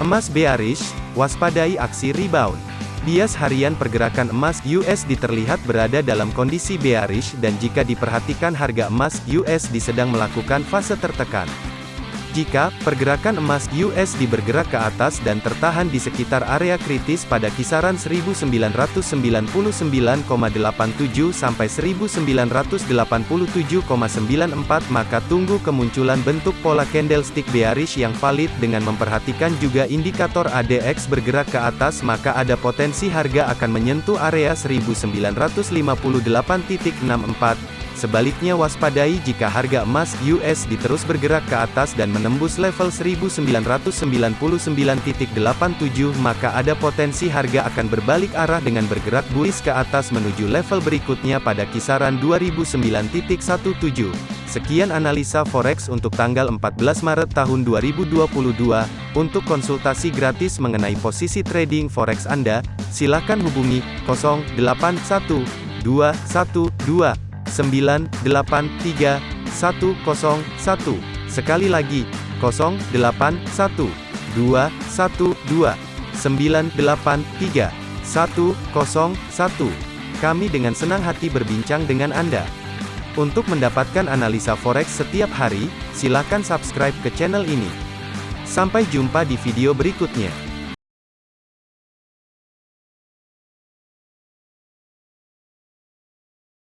Emas bearish, waspadai aksi rebound. Bias harian pergerakan emas USD terlihat berada dalam kondisi bearish dan jika diperhatikan harga emas USD sedang melakukan fase tertekan. Jika pergerakan emas USD bergerak ke atas dan tertahan di sekitar area kritis pada kisaran 1999,87 sampai 1987,94 maka tunggu kemunculan bentuk pola candlestick bearish yang valid dengan memperhatikan juga indikator ADX bergerak ke atas maka ada potensi harga akan menyentuh area 1958.64 Sebaliknya waspadai jika harga emas US diterus bergerak ke atas dan menembus level 1999.87 maka ada potensi harga akan berbalik arah dengan bergerak bullish ke atas menuju level berikutnya pada kisaran 2009.17. Sekian analisa forex untuk tanggal 14 Maret tahun 2022. Untuk konsultasi gratis mengenai posisi trading forex Anda, silakan hubungi 081212 983 101. Sekali lagi, 081 212 983 101. Kami dengan senang hati berbincang dengan Anda. Untuk mendapatkan analisa forex setiap hari, silakan subscribe ke channel ini. Sampai jumpa di video berikutnya.